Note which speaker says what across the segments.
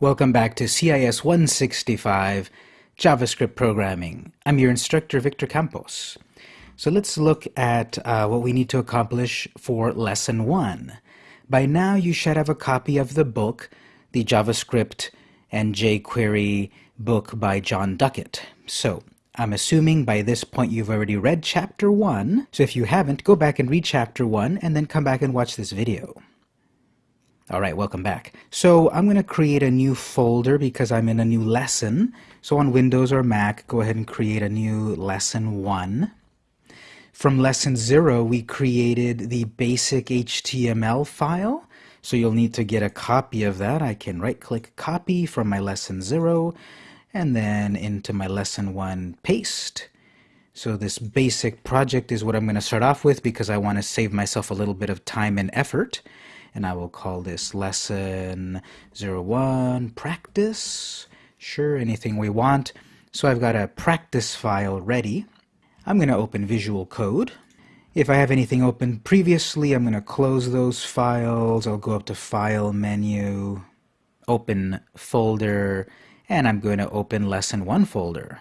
Speaker 1: Welcome back to CIS 165 JavaScript Programming. I'm your instructor, Victor Campos. So let's look at uh, what we need to accomplish for Lesson 1. By now you should have a copy of the book, the JavaScript and jQuery book by Jon Duckett. So I'm assuming by this point you've already read Chapter 1, so if you haven't, go back and read Chapter 1 and then come back and watch this video. Alright, welcome back. So I'm going to create a new folder because I'm in a new lesson. So on Windows or Mac, go ahead and create a new Lesson 1. From Lesson 0, we created the basic HTML file. So you'll need to get a copy of that. I can right-click Copy from my Lesson 0 and then into my Lesson 1 Paste. So this basic project is what I'm going to start off with because I want to save myself a little bit of time and effort and I will call this lesson 01 practice. Sure, anything we want. So I've got a practice file ready. I'm going to open Visual Code. If I have anything open previously, I'm going to close those files. I'll go up to File menu, Open Folder, and I'm going to open Lesson 1 folder.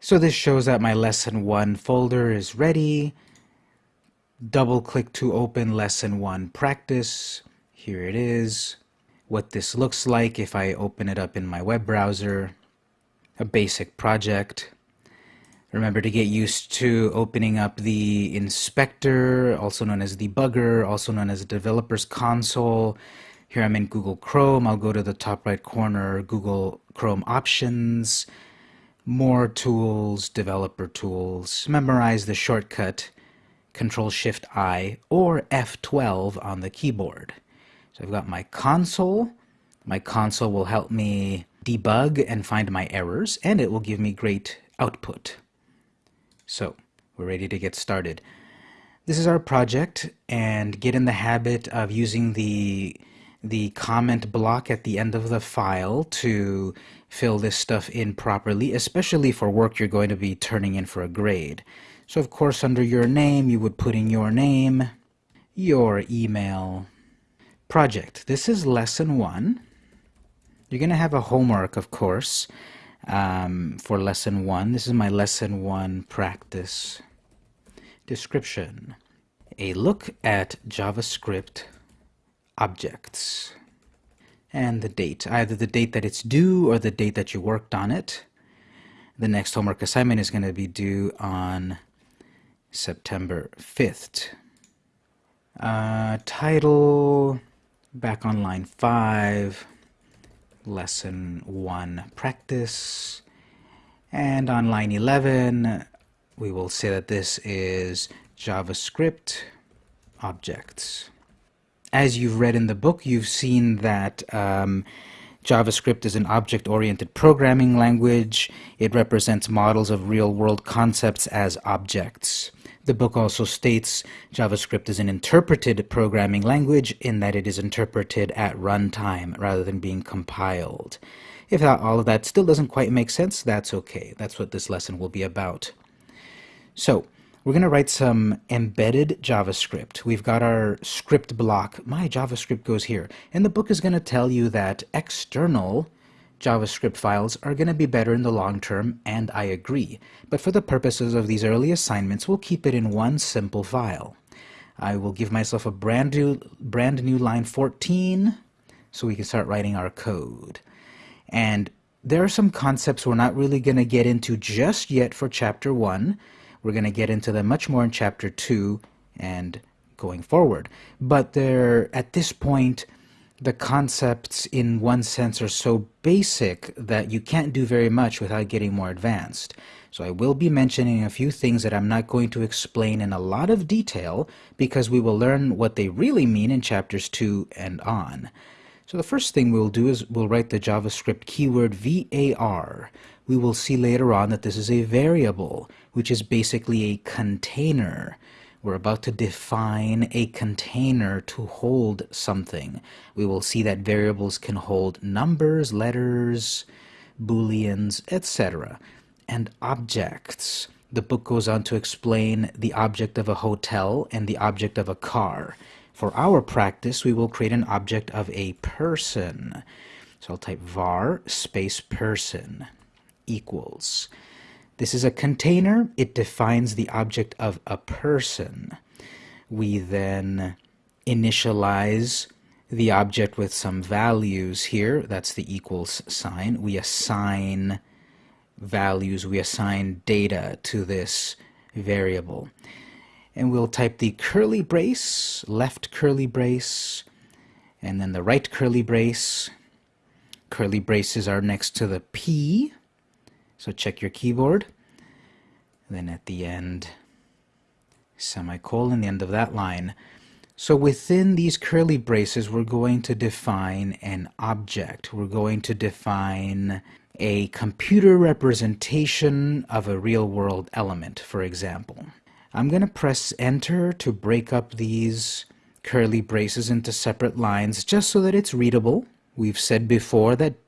Speaker 1: So this shows that my Lesson 1 folder is ready double click to open lesson one practice. Here it is. What this looks like if I open it up in my web browser. A basic project. Remember to get used to opening up the inspector, also known as debugger, also known as developer's console. Here I'm in Google Chrome. I'll go to the top right corner, Google Chrome options, more tools, developer tools. Memorize the shortcut Control Shift I or F12 on the keyboard. So I've got my console. My console will help me debug and find my errors, and it will give me great output. So we're ready to get started. This is our project, and get in the habit of using the the comment block at the end of the file to fill this stuff in properly, especially for work you're going to be turning in for a grade. So of course under your name you would put in your name, your email, project. This is lesson one. You're going to have a homework of course um, for lesson one. This is my lesson one practice description. A look at JavaScript objects and the date, either the date that it's due or the date that you worked on it. The next homework assignment is going to be due on September 5th. Uh, title, back on line 5, lesson 1, practice. And on line 11, we will say that this is JavaScript objects. As you've read in the book, you've seen that um, JavaScript is an object-oriented programming language. It represents models of real-world concepts as objects. The book also states JavaScript is an interpreted programming language in that it is interpreted at runtime rather than being compiled. If all of that still doesn't quite make sense, that's okay. That's what this lesson will be about. So, we're going to write some embedded JavaScript. We've got our script block. My JavaScript goes here. And the book is going to tell you that external JavaScript files are going to be better in the long term, and I agree. But for the purposes of these early assignments, we'll keep it in one simple file. I will give myself a brand new, brand new line 14 so we can start writing our code. And there are some concepts we're not really going to get into just yet for chapter 1. We're going to get into them much more in chapter 2 and going forward. But there, at this point, the concepts in one sense are so basic that you can't do very much without getting more advanced. So I will be mentioning a few things that I'm not going to explain in a lot of detail because we will learn what they really mean in chapters 2 and on. So the first thing we'll do is we'll write the JavaScript keyword var. We will see later on that this is a variable, which is basically a container. We're about to define a container to hold something. We will see that variables can hold numbers, letters, booleans, etc. And objects. The book goes on to explain the object of a hotel and the object of a car. For our practice, we will create an object of a person. So I'll type var space person equals. This is a container. It defines the object of a person. We then initialize the object with some values here. That's the equals sign. We assign values, we assign data to this variable. And we'll type the curly brace, left curly brace, and then the right curly brace. Curly braces are next to the P, so check your keyboard. Then at the end, semicolon, the end of that line. So within these curly braces, we're going to define an object. We're going to define a computer representation of a real-world element, for example. I'm going to press enter to break up these curly braces into separate lines just so that it's readable. We've said before that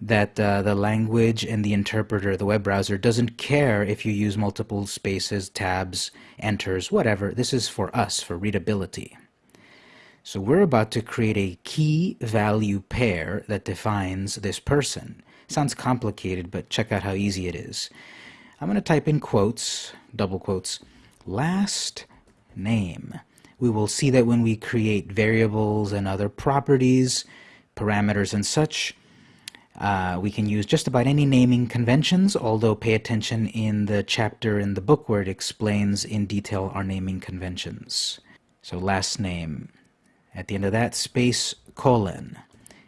Speaker 1: that uh, the language and the interpreter, the web browser, doesn't care if you use multiple spaces, tabs, enters, whatever. This is for us, for readability. So we're about to create a key value pair that defines this person. Sounds complicated, but check out how easy it is. I'm going to type in quotes, double quotes, last name. We will see that when we create variables and other properties, parameters and such, uh, we can use just about any naming conventions, although pay attention in the chapter in the book where it explains in detail our naming conventions. So last name. At the end of that, space colon.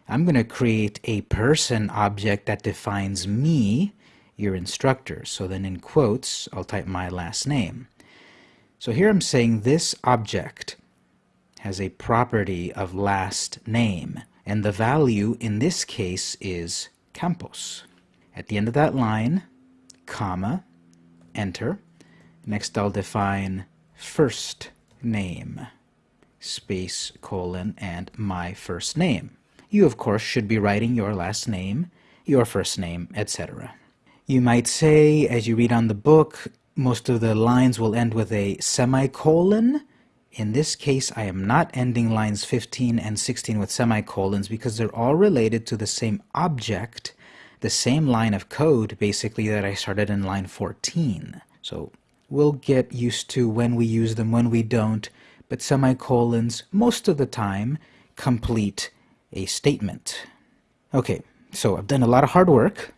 Speaker 1: I'm going to create a person object that defines me, your instructor. So then in quotes, I'll type my last name. So here I'm saying this object has a property of last name, and the value in this case is Campos. At the end of that line, comma, enter. Next I'll define first name, space, colon, and my first name. You, of course, should be writing your last name, your first name, etc. You might say, as you read on the book, most of the lines will end with a semicolon. In this case, I am not ending lines 15 and 16 with semicolons because they're all related to the same object, the same line of code, basically, that I started in line 14. So we'll get used to when we use them, when we don't, but semicolons, most of the time, complete a statement. Okay, so I've done a lot of hard work.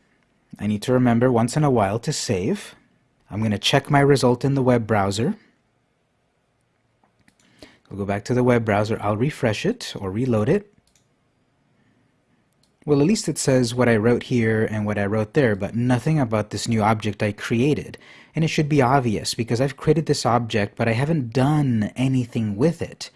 Speaker 1: I need to remember once in a while to save. I'm going to check my result in the web browser. We'll go back to the web browser. I'll refresh it or reload it. Well, at least it says what I wrote here and what I wrote there, but nothing about this new object I created. And it should be obvious because I've created this object, but I haven't done anything with it.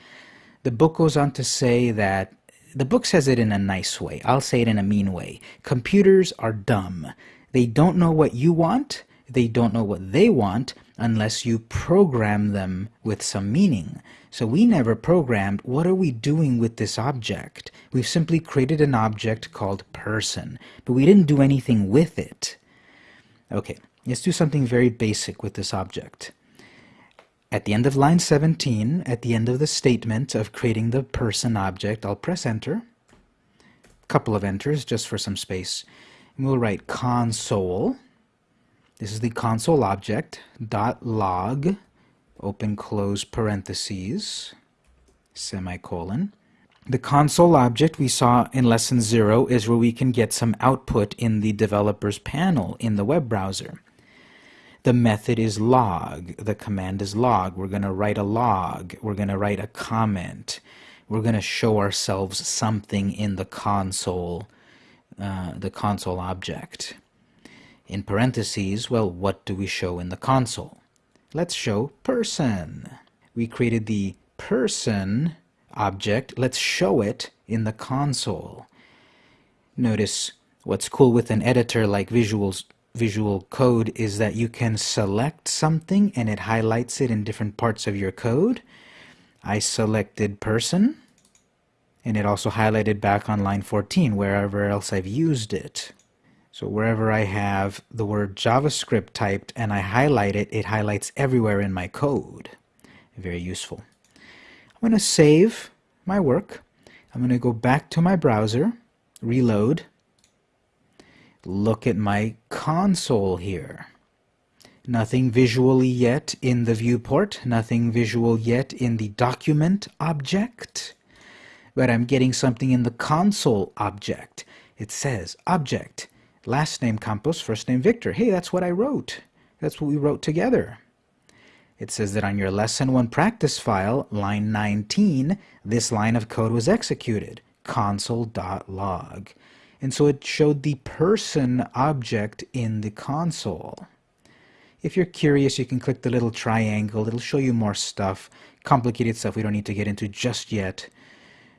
Speaker 1: The book goes on to say that the book says it in a nice way. I'll say it in a mean way. Computers are dumb. They don't know what you want. They don't know what they want unless you program them with some meaning. So we never programmed what are we doing with this object. We've simply created an object called person, but we didn't do anything with it. Okay, let's do something very basic with this object. At the end of line 17, at the end of the statement of creating the person object, I'll press enter. A couple of enters just for some space. And we'll write console. This is the console object, dot log, open close parentheses, semicolon. The console object we saw in lesson zero is where we can get some output in the developer's panel in the web browser. The method is log. The command is log. We're going to write a log. We're going to write a comment. We're going to show ourselves something in the console, uh, the console object. In parentheses, well, what do we show in the console? Let's show person. We created the person object. Let's show it in the console. Notice what's cool with an editor like Visuals Visual Code is that you can select something and it highlights it in different parts of your code. I selected person and it also highlighted back on line 14 wherever else I've used it. So wherever I have the word JavaScript typed and I highlight it, it highlights everywhere in my code. Very useful. I'm going to save my work. I'm going to go back to my browser, reload, look at my console here. Nothing visually yet in the viewport, nothing visual yet in the document object, but I'm getting something in the console object. It says object, last name Campos, first name Victor. Hey, that's what I wrote. That's what we wrote together. It says that on your lesson 1 practice file, line 19, this line of code was executed, console.log. And so it showed the person object in the console. If you're curious, you can click the little triangle. It'll show you more stuff, complicated stuff we don't need to get into just yet.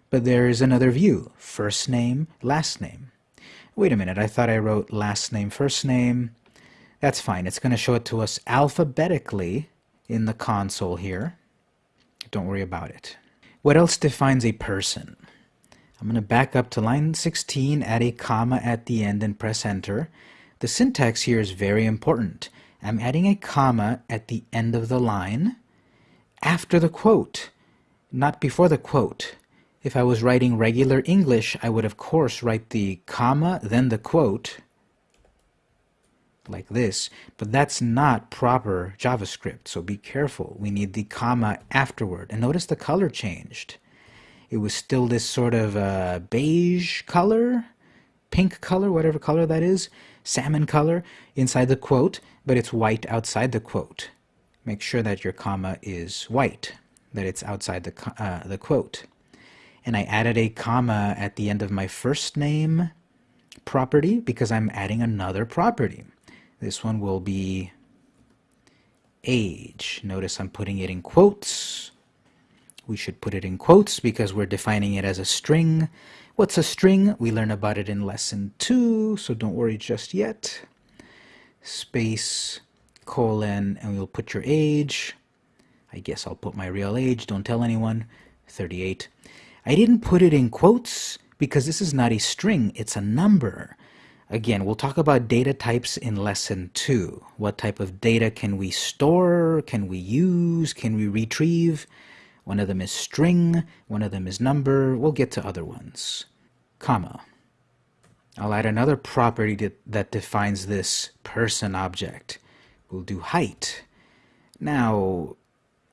Speaker 1: But there is another view, first name, last name. Wait a minute, I thought I wrote last name, first name. That's fine. It's going to show it to us alphabetically in the console here. Don't worry about it. What else defines a person? I'm going to back up to line 16, add a comma at the end and press enter. The syntax here is very important. I'm adding a comma at the end of the line after the quote, not before the quote. If I was writing regular English, I would of course write the comma, then the quote, like this, but that's not proper JavaScript, so be careful. We need the comma afterward. And notice the color changed. It was still this sort of uh, beige color, pink color, whatever color that is, salmon color inside the quote, but it's white outside the quote. Make sure that your comma is white, that it's outside the, uh, the quote. And I added a comma at the end of my first name property because I'm adding another property. This one will be age. Notice I'm putting it in quotes. We should put it in quotes because we're defining it as a string. What's a string? We learn about it in lesson two, so don't worry just yet. Space, colon, and we'll put your age. I guess I'll put my real age, don't tell anyone, 38. I didn't put it in quotes because this is not a string, it's a number. Again, we'll talk about data types in lesson two. What type of data can we store? Can we use? Can we retrieve? One of them is string, one of them is number. We'll get to other ones. Comma. I'll add another property that defines this person object. We'll do height. Now,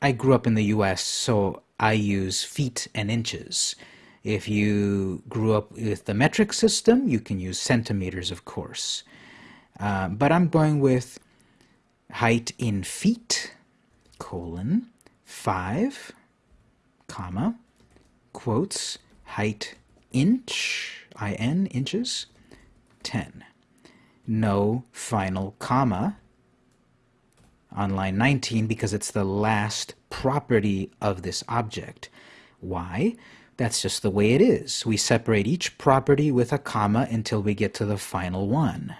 Speaker 1: I grew up in the US, so I use feet and inches. If you grew up with the metric system, you can use centimeters, of course. Uh, but I'm going with height in feet, colon, 5, comma, quotes, height inch, in, inches, 10. No final comma on line 19 because it's the last property of this object. Why? That's just the way it is. We separate each property with a comma until we get to the final one.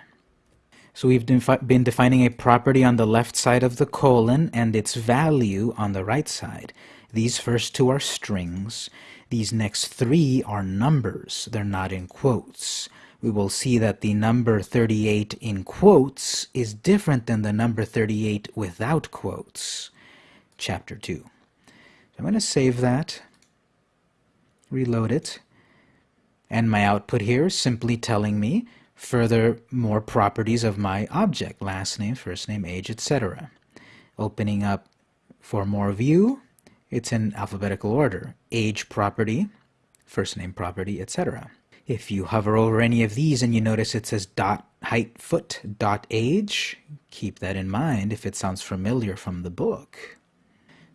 Speaker 1: So we've defi been defining a property on the left side of the colon and its value on the right side. These first two are strings. These next three are numbers. They're not in quotes. We will see that the number 38 in quotes is different than the number 38 without quotes. Chapter 2. I'm going to save that reload it. And my output here is simply telling me further more properties of my object, last name, first name, age, etc. Opening up for more view, it's in alphabetical order. Age property, first name property, etc. If you hover over any of these and you notice it says dot height foot dot age, keep that in mind if it sounds familiar from the book.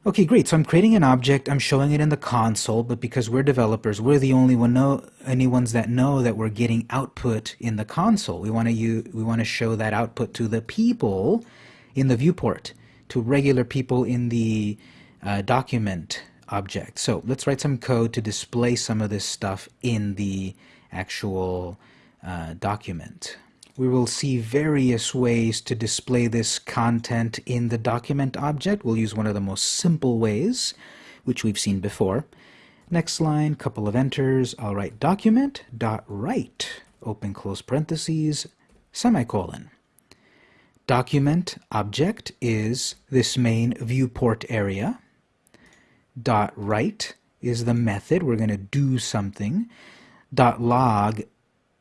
Speaker 1: Okay, great. So I'm creating an object. I'm showing it in the console, but because we're developers, we're the only one know any ones that know that we're getting output in the console. We want to we want to show that output to the people in the viewport, to regular people in the uh, document object. So let's write some code to display some of this stuff in the actual uh, document we will see various ways to display this content in the document object. We'll use one of the most simple ways, which we've seen before. Next line, couple of enters, I'll write document dot write, open close parentheses, semicolon. Document object is this main viewport area. Dot write is the method, we're going to do something. Dot log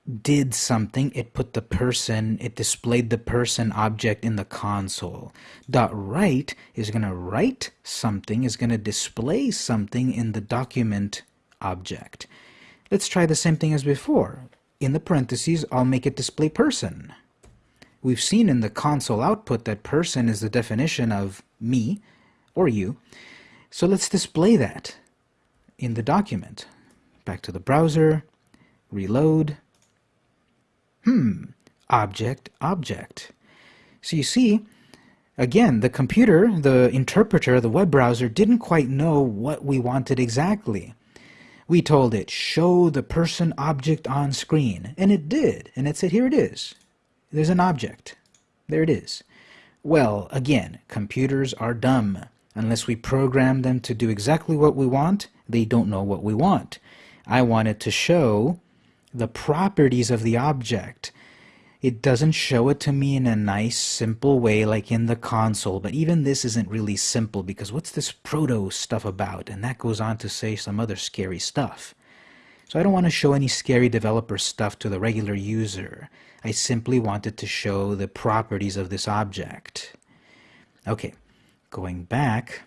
Speaker 1: did something, it put the person, it displayed the person object in the console. Dot write is going to write something, is going to display something in the document object. Let's try the same thing as before. In the parentheses, I'll make it display person. We've seen in the console output that person is the definition of me or you. So let's display that in the document. Back to the browser, reload, Hmm, object, object. So you see, again, the computer, the interpreter, the web browser didn't quite know what we wanted exactly. We told it, show the person object on screen, and it did, and it said, here it is. There's an object. There it is. Well, again, computers are dumb. Unless we program them to do exactly what we want, they don't know what we want. I wanted to show the properties of the object. It doesn't show it to me in a nice, simple way like in the console, but even this isn't really simple because what's this proto stuff about? And that goes on to say some other scary stuff. So I don't want to show any scary developer stuff to the regular user. I simply wanted to show the properties of this object. Okay, going back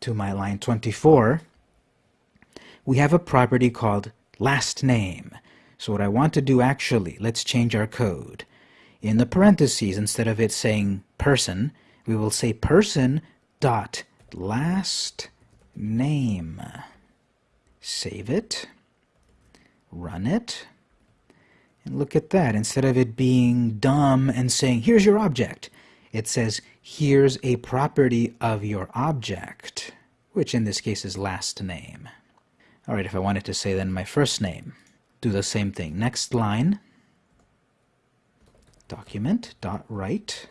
Speaker 1: to my line 24, we have a property called last name. So what I want to do actually, let's change our code. In the parentheses, instead of it saying person, we will say person dot last name. Save it, run it, and look at that. Instead of it being dumb and saying, here's your object, it says, here's a property of your object, which in this case is last name. All right, if I wanted to say then my first name, do the same thing. Next line, document dot write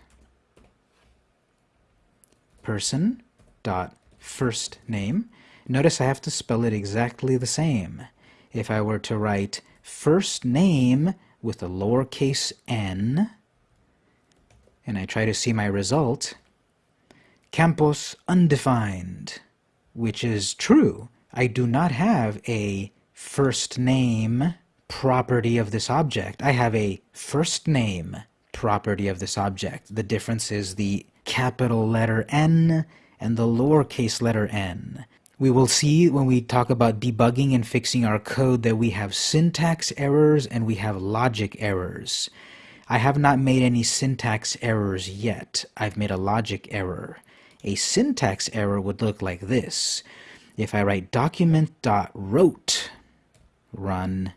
Speaker 1: person dot first name. Notice I have to spell it exactly the same. If I were to write first name with a lowercase n, and I try to see my result, Campos undefined, which is true. I do not have a first name property of this object. I have a first name property of this object. The difference is the capital letter N and the lowercase letter n. We will see when we talk about debugging and fixing our code that we have syntax errors and we have logic errors. I have not made any syntax errors yet. I've made a logic error. A syntax error would look like this. If I write document.wrote, run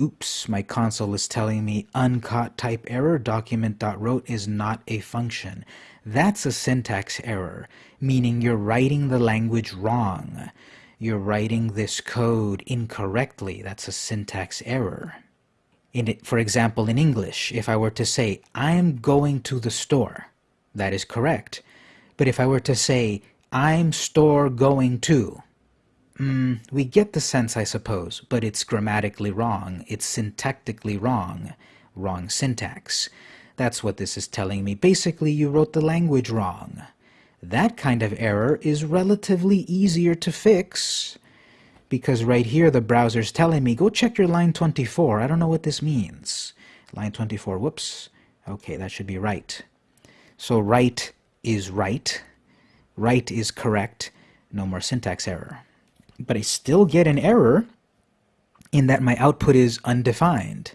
Speaker 1: Oops, my console is telling me uncaught type error, document.wrote is not a function. That's a syntax error, meaning you're writing the language wrong. You're writing this code incorrectly. That's a syntax error. In for example, in English, if I were to say, I'm going to the store, that is correct. But if I were to say, I'm store going to, Mm, we get the sense, I suppose, but it's grammatically wrong. It's syntactically wrong. Wrong syntax. That's what this is telling me. Basically, you wrote the language wrong. That kind of error is relatively easier to fix because right here the browser's telling me, go check your line 24. I don't know what this means. Line 24, whoops. Okay, that should be right. So right is right. Right is correct. No more syntax error but I still get an error in that my output is undefined.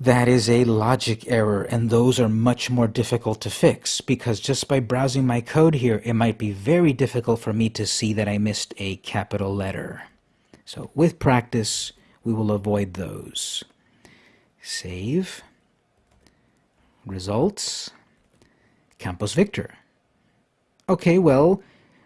Speaker 1: That is a logic error, and those are much more difficult to fix because just by browsing my code here, it might be very difficult for me to see that I missed a capital letter. So with practice, we will avoid those. Save. Results. Campos Victor. Okay, well,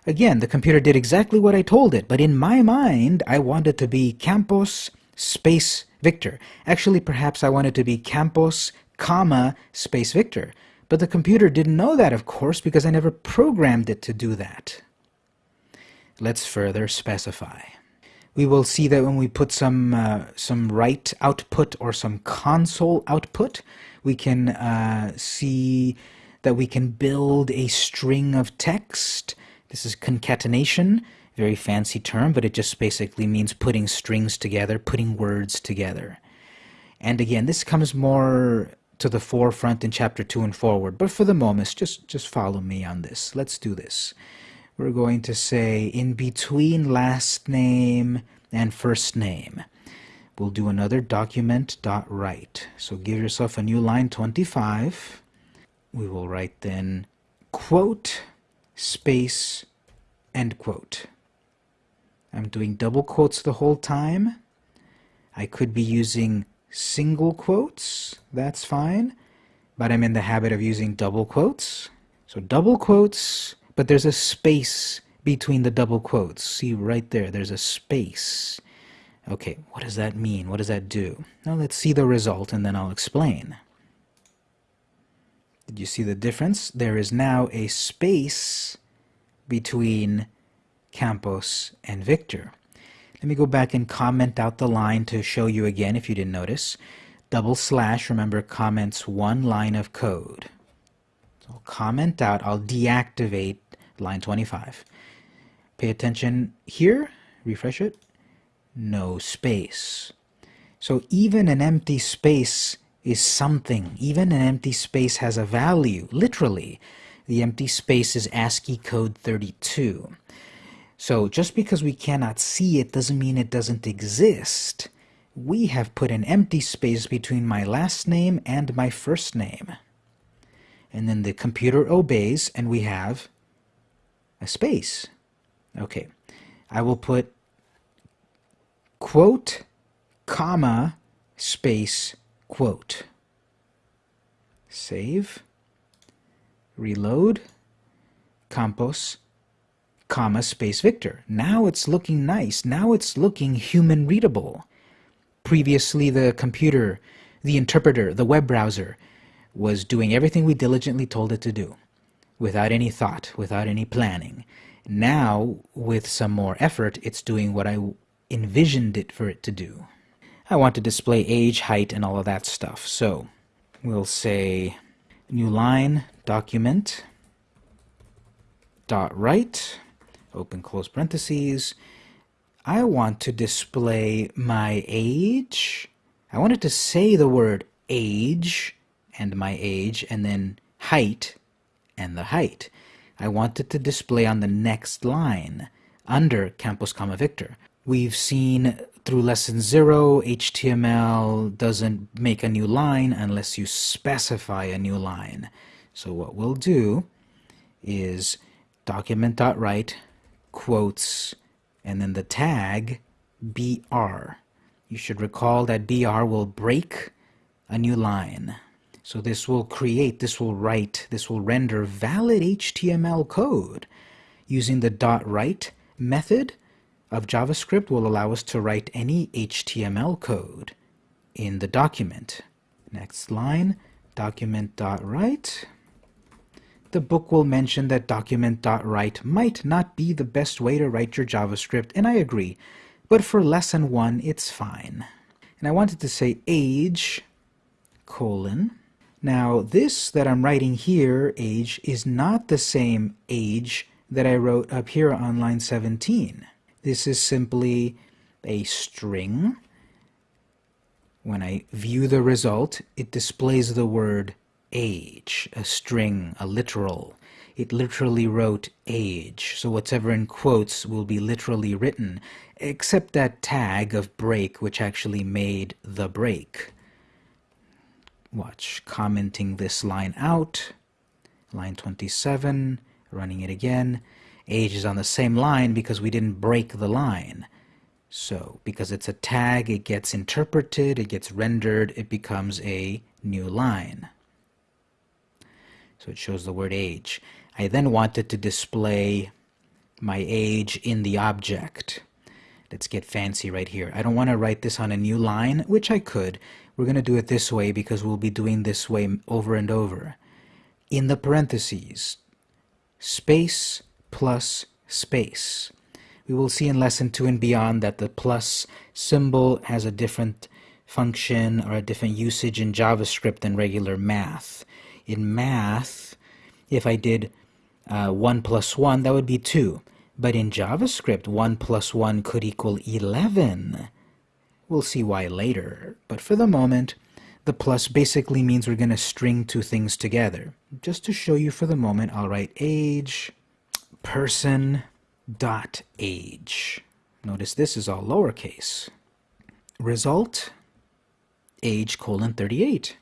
Speaker 1: Again, the computer did exactly what I told it, but in my mind, I wanted to be Campos space Victor. Actually, perhaps I wanted to be Campos, comma, space Victor. But the computer didn't know that, of course, because I never programmed it to do that. Let's further specify. We will see that when we put some, uh, some write output or some console output, we can uh, see that we can build a string of text this is concatenation, very fancy term, but it just basically means putting strings together, putting words together. And again, this comes more to the forefront in chapter 2 and forward, but for the moment, just, just follow me on this. Let's do this. We're going to say in between last name and first name. We'll do another document dot write. So give yourself a new line 25. We will write then quote space end quote. I'm doing double quotes the whole time. I could be using single quotes, that's fine, but I'm in the habit of using double quotes. So double quotes, but there's a space between the double quotes. See right there, there's a space. Okay, what does that mean? What does that do? Now let's see the result and then I'll explain. Did you see the difference? There is now a space between Campos and Victor. Let me go back and comment out the line to show you again if you didn't notice. Double slash, remember, comments one line of code. So I'll comment out, I'll deactivate line 25. Pay attention here, refresh it no space. So even an empty space is something. Even an empty space has a value, literally. The empty space is ASCII code 32. So just because we cannot see it doesn't mean it doesn't exist. We have put an empty space between my last name and my first name. And then the computer obeys and we have a space. Okay, I will put quote, comma, space, quote. Save, reload, Campos, comma, space, Victor. Now it's looking nice. Now it's looking human readable. Previously, the computer, the interpreter, the web browser was doing everything we diligently told it to do without any thought, without any planning. Now, with some more effort, it's doing what I envisioned it for it to do. I want to display age, height, and all of that stuff. So we'll say new line, document, dot write, open close parentheses. I want to display my age. I wanted to say the word age and my age and then height and the height. I wanted to display on the next line under Campos, comma Victor. We've seen through lesson zero, HTML doesn't make a new line unless you specify a new line. So what we'll do is document.write quotes and then the tag BR. You should recall that BR will break a new line. So this will create, this will write, this will render valid HTML code using the dot write method of JavaScript will allow us to write any HTML code in the document. Next line, document.write. The book will mention that document.write might not be the best way to write your JavaScript, and I agree, but for lesson one, it's fine. And I wanted to say age, colon. Now, this that I'm writing here, age, is not the same age that I wrote up here on line 17. This is simply a string. When I view the result, it displays the word age, a string, a literal. It literally wrote age, so whatever in quotes will be literally written, except that tag of break which actually made the break. Watch, commenting this line out, line 27, running it again, age is on the same line because we didn't break the line. So, because it's a tag, it gets interpreted, it gets rendered, it becomes a new line. So it shows the word age. I then wanted to display my age in the object. Let's get fancy right here. I don't want to write this on a new line, which I could. We're going to do it this way because we'll be doing this way over and over. In the parentheses, space, plus space. We will see in lesson 2 and beyond that the plus symbol has a different function or a different usage in JavaScript than regular math. In math, if I did uh, 1 plus 1, that would be 2. But in JavaScript, 1 plus 1 could equal 11. We'll see why later, but for the moment, the plus basically means we're going to string two things together. Just to show you for the moment, I'll write age person dot age. Notice this is all lowercase. Result, age colon 38.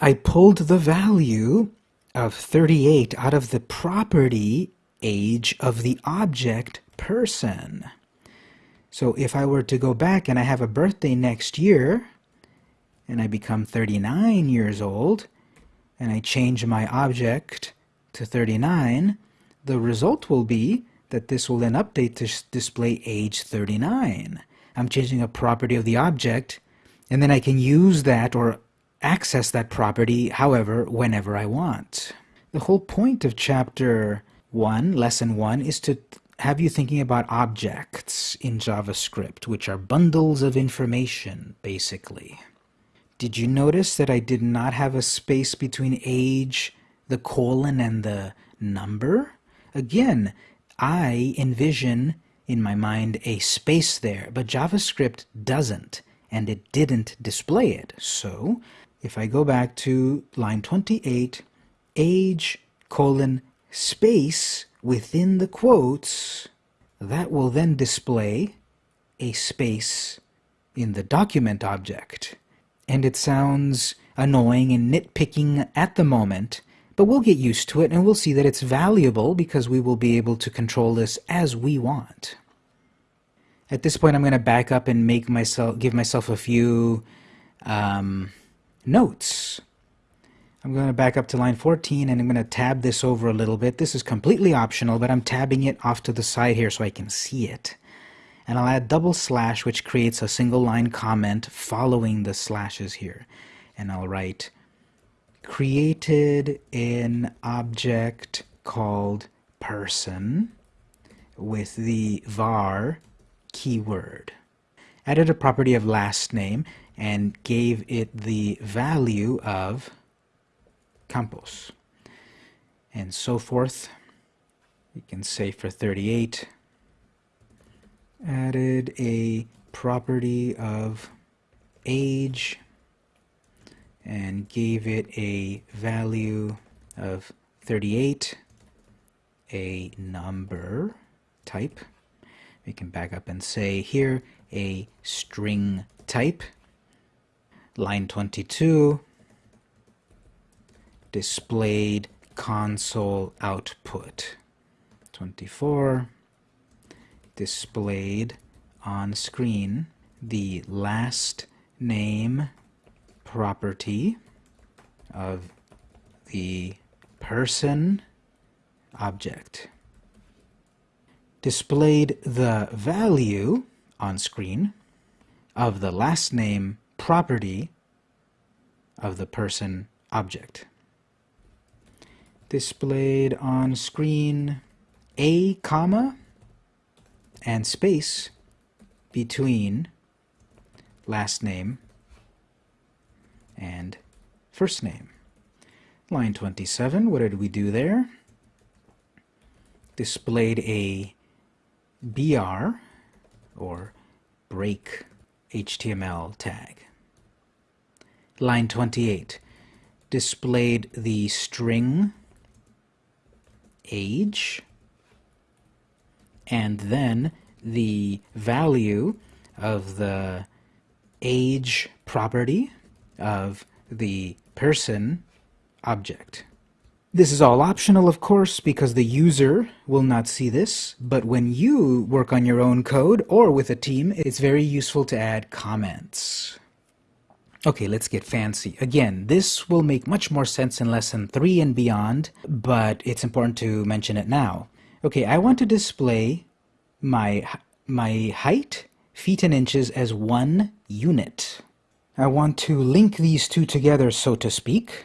Speaker 1: I pulled the value of 38 out of the property age of the object person. So if I were to go back and I have a birthday next year, and I become 39 years old, and I change my object to 39, the result will be that this will then update to display age 39. I'm changing a property of the object, and then I can use that or access that property however, whenever I want. The whole point of chapter 1, lesson 1, is to have you thinking about objects in JavaScript, which are bundles of information, basically. Did you notice that I did not have a space between age, the colon, and the number? Again, I envision in my mind a space there, but JavaScript doesn't, and it didn't display it. So, if I go back to line 28, age, colon, space, within the quotes, that will then display a space in the document object. And it sounds annoying and nitpicking at the moment, but we'll get used to it and we'll see that it's valuable because we will be able to control this as we want. At this point, I'm going to back up and make myself give myself a few um, notes I'm going to back up to line 14 and I'm going to tab this over a little bit. This is completely optional, but I'm tabbing it off to the side here so I can see it. And I'll add double slash, which creates a single line comment following the slashes here. And I'll write created an object called person with the var keyword. Added a property of last name and gave it the value of Campos, and so forth. We can say for 38, added a property of age and gave it a value of 38, a number type. We can back up and say here a string type. Line 22, displayed console output. 24 displayed on screen the last name property of the person object. Displayed the value on screen of the last name property of the person object displayed on screen a comma and space between last name and first name. Line 27, what did we do there? Displayed a BR or break HTML tag. Line 28 displayed the string age, and then the value of the age property of the person object. This is all optional, of course, because the user will not see this, but when you work on your own code or with a team, it's very useful to add comments. Okay, let's get fancy. Again, this will make much more sense in lesson 3 and beyond, but it's important to mention it now. Okay, I want to display my, my height, feet and inches as one unit. I want to link these two together, so to speak,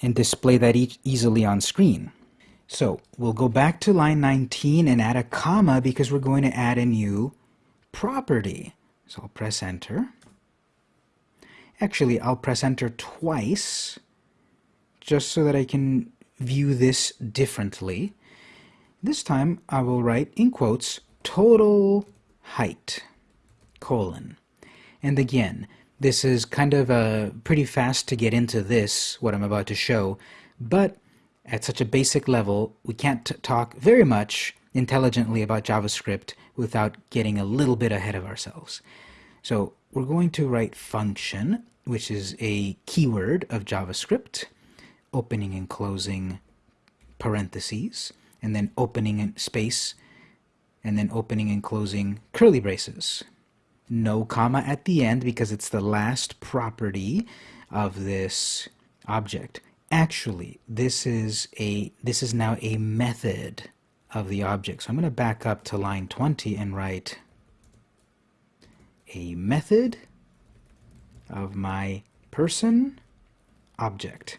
Speaker 1: and display that e easily on screen. So we'll go back to line 19 and add a comma because we're going to add a new property. So I'll press enter. Actually, I'll press enter twice just so that I can view this differently. This time I will write in quotes total height colon And again, this is kind of uh, pretty fast to get into this, what I'm about to show, but at such a basic level, we can't talk very much intelligently about JavaScript without getting a little bit ahead of ourselves. So we're going to write function, which is a keyword of JavaScript, opening and closing parentheses, and then opening space, and then opening and closing curly braces. No comma at the end because it's the last property of this object. Actually, this is a this is now a method of the object. So I'm going to back up to line 20 and write a method of my person object.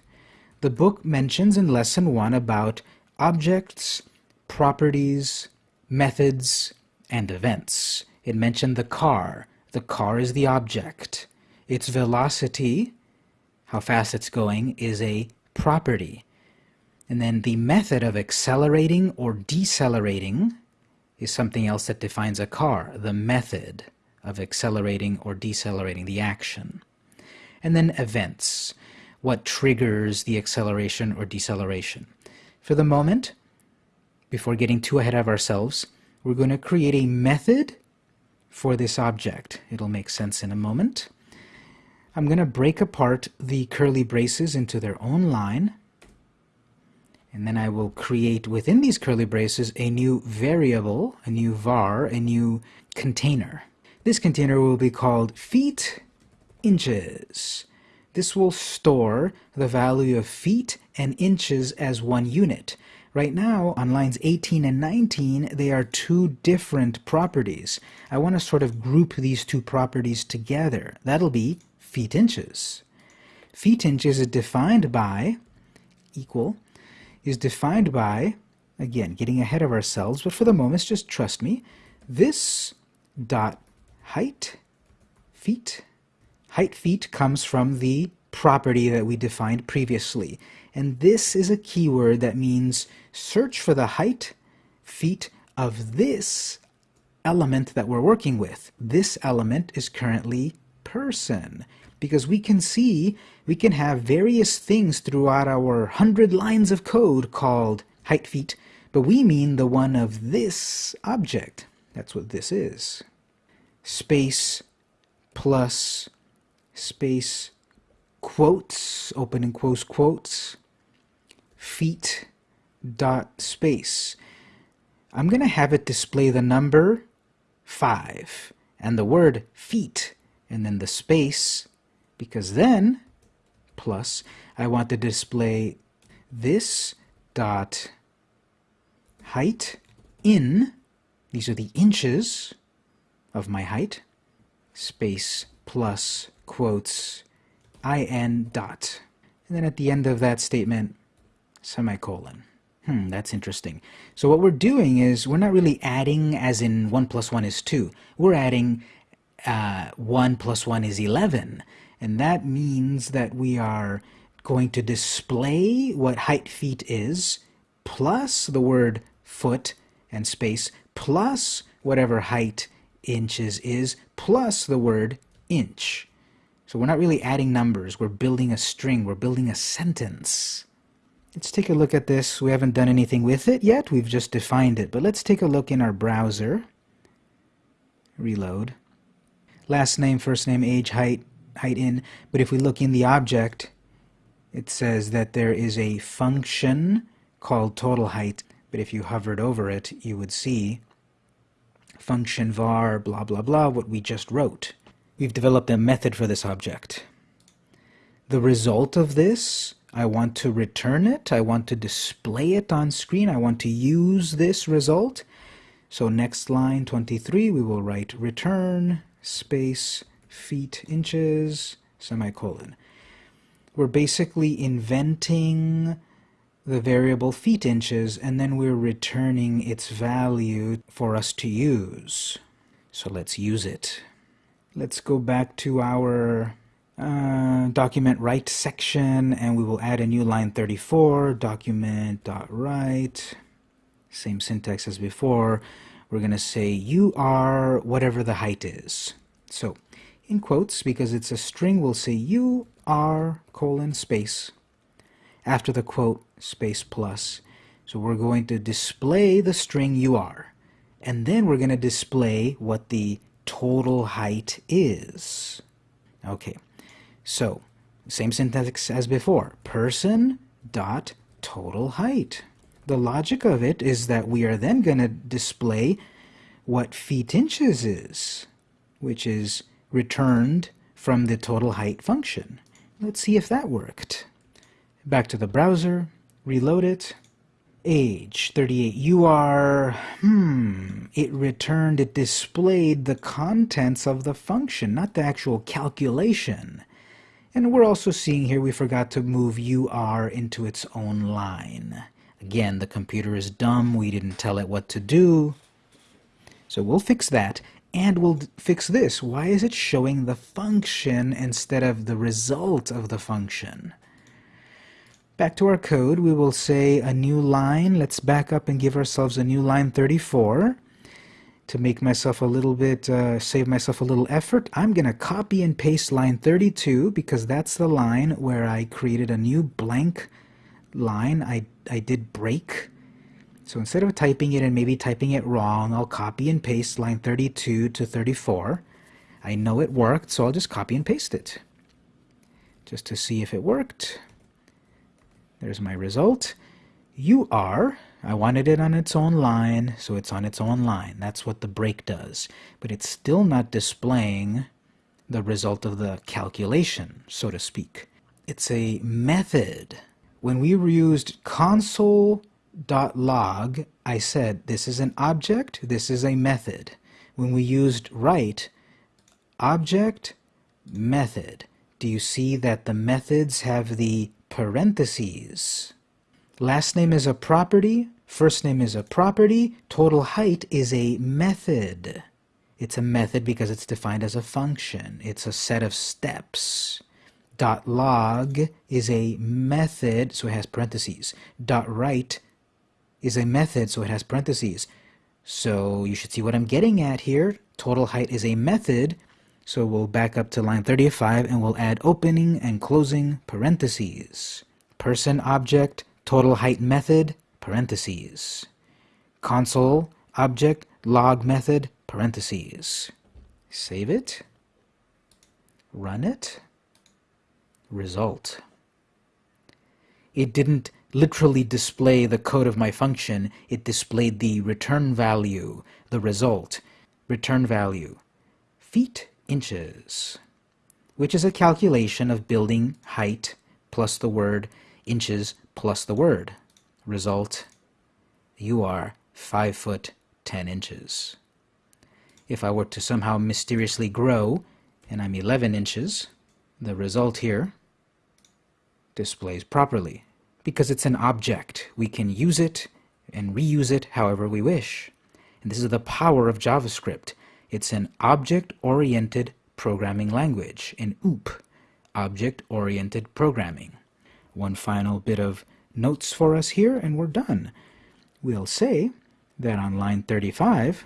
Speaker 1: The book mentions in lesson 1 about objects, properties, methods, and events. It mentioned the car. The car is the object. Its velocity, how fast it's going, is a property. And then the method of accelerating or decelerating is something else that defines a car, the method of accelerating or decelerating the action. And then events, what triggers the acceleration or deceleration. For the moment, before getting too ahead of ourselves, we're going to create a method for this object. It'll make sense in a moment. I'm going to break apart the curly braces into their own line and then I will create within these curly braces a new variable, a new var, a new container. This container will be called feet inches. This will store the value of feet and inches as one unit. Right now, on lines 18 and 19, they are two different properties. I want to sort of group these two properties together. That'll be feet inches. Feet inches is defined by equal is defined by, again, getting ahead of ourselves, but for the moment, just trust me, this dot height feet. Height feet comes from the property that we defined previously. And this is a keyword that means search for the height feet of this element that we're working with. This element is currently person because we can see we can have various things throughout our hundred lines of code called height feet, but we mean the one of this object. That's what this is. Space plus space quotes, open and close quotes, feet dot space. I'm going to have it display the number 5 and the word feet and then the space because then plus I want to display this dot height in these are the inches of my height space plus quotes in dot and then at the end of that statement semicolon. Hmm that's interesting. So what we're doing is we're not really adding as in 1 plus 1 is 2 we're adding uh, 1 plus 1 is 11 and that means that we are going to display what height feet is, plus the word foot and space, plus whatever height inches is, plus the word inch. So we're not really adding numbers, we're building a string, we're building a sentence. Let's take a look at this. We haven't done anything with it yet, we've just defined it. But let's take a look in our browser. Reload. Last name, first name, age, height, height in, but if we look in the object, it says that there is a function called total height, but if you hovered over it, you would see function var blah blah blah, what we just wrote. We've developed a method for this object. The result of this, I want to return it, I want to display it on screen, I want to use this result. So next line 23, we will write return space feet inches semicolon. We're basically inventing the variable feet inches and then we're returning its value for us to use. So let's use it. Let's go back to our uh, document write section and we will add a new line 34 document.write same syntax as before we're going to say you are whatever the height is so in quotes because it's a string, we'll say you are colon space after the quote space plus. So we're going to display the string you are. And then we're going to display what the total height is. Okay, so same syntax as before. Person dot total height. The logic of it is that we are then going to display what feet inches is, which is returned from the total height function. Let's see if that worked. Back to the browser, reload it. Age 38. You are, hmm, it returned, it displayed the contents of the function, not the actual calculation. And we're also seeing here we forgot to move UR into its own line. Again, the computer is dumb, we didn't tell it what to do. So we'll fix that, and we'll fix this. Why is it showing the function instead of the result of the function? Back to our code, we will say a new line. Let's back up and give ourselves a new line 34. To make myself a little bit, uh, save myself a little effort, I'm going to copy and paste line 32 because that's the line where I created a new blank line. I, I did break. So instead of typing it and maybe typing it wrong, I'll copy and paste line 32 to 34. I know it worked, so I'll just copy and paste it. Just to see if it worked. There's my result. You are, I wanted it on its own line, so it's on its own line. That's what the break does. But it's still not displaying the result of the calculation, so to speak. It's a method. When we used console.log, I said this is an object, this is a method. When we used write, object, method, do you see that the methods have the parentheses. Last name is a property, first name is a property, total height is a method. It's a method because it's defined as a function. It's a set of steps. Dot log is a method, so it has parentheses. Dot write is a method, so it has parentheses. So you should see what I'm getting at here. Total height is a method, so we'll back up to line 35 and we'll add opening and closing parentheses. Person object, total height method, parentheses. Console object, log method, parentheses. Save it. Run it. Result. It didn't literally display the code of my function, it displayed the return value, the result. Return value. Feet inches, which is a calculation of building height plus the word inches plus the word. Result, you are 5 foot 10 inches. If I were to somehow mysteriously grow and I'm 11 inches, the result here displays properly because it's an object. We can use it and reuse it however we wish. And this is the power of JavaScript. It's an object-oriented programming language, an OOP, object-oriented programming. One final bit of notes for us here and we're done. We'll say that on line 35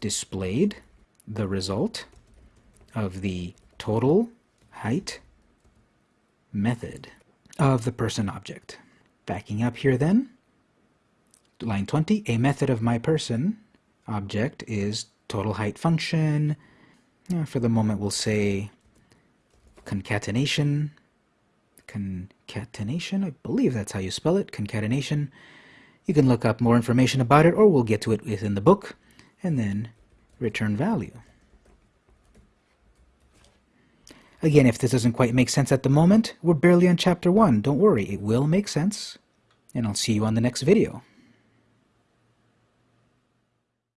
Speaker 1: displayed the result of the total height method of the person object. Backing up here then, line 20, a method of my person object is total height function. for the moment, we'll say concatenation. Concatenation, I believe that's how you spell it, concatenation. You can look up more information about it, or we'll get to it within the book, and then return value. Again, if this doesn't quite make sense at the moment, we're barely on chapter 1. Don't worry, it will make sense. And I'll see you on the next video.